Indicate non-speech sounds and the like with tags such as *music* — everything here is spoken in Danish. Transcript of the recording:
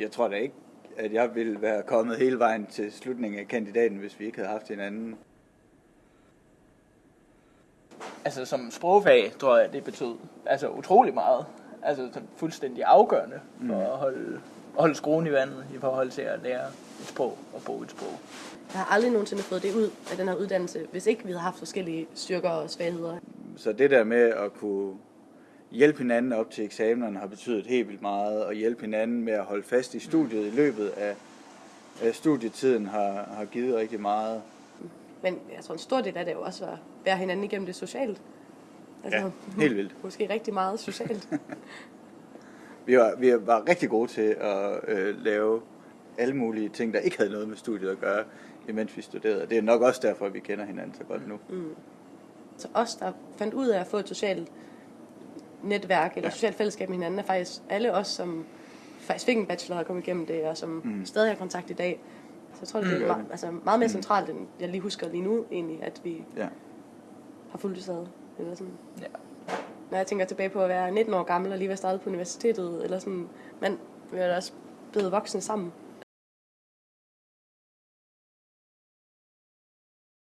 Jeg tror da ikke, at jeg ville være kommet hele vejen til slutningen af kandidaten, hvis vi ikke havde haft hinanden. Altså som sprogfag, tror jeg, det betød altså utrolig meget. Altså fuldstændig afgørende for Mm. at holde, at holde skruen i vandet i forhold til at lære et sprog og bruge et sprog. Jeg har aldrig nogensinde fået det ud af den her uddannelse, hvis ikke vi havde haft forskellige styrker og svagheder. Så det der med at kunne hjælpe hinanden op til eksamenerne har betydet helt vildt meget, og hjælpe hinanden med at holde fast i studiet i løbet af, af studietiden har, har givet rigtig meget. Men jeg tror, en stor del af det jo også at være hinanden igennem det socialt. Altså, Ja, helt vildt. *laughs* Måske rigtig meget socialt. *laughs* Vi var, vi var rigtig gode til at øh, lave alle mulige ting, der ikke havde noget med studiet at gøre, imens vi studerede. Det er nok også derfor, at vi kender hinanden så godt nu. Så os, der fandt ud af at få et socialt netværk eller Ja. socialt fællesskab med hinanden, er faktisk alle os, som faktisk fik en bachelor og kom igennem det, og som mm. stadig har kontakt i dag. Så jeg tror, det er Mm. meget, altså meget mere centralt, end jeg lige husker lige nu, egentlig, at vi Ja. har fulgt det ad. Eller sådan. Ja. Når jeg tænker tilbage på at være 19 år gammel og lige være startet på universitetet, eller sådan, men vi er også blevet voksne sammen.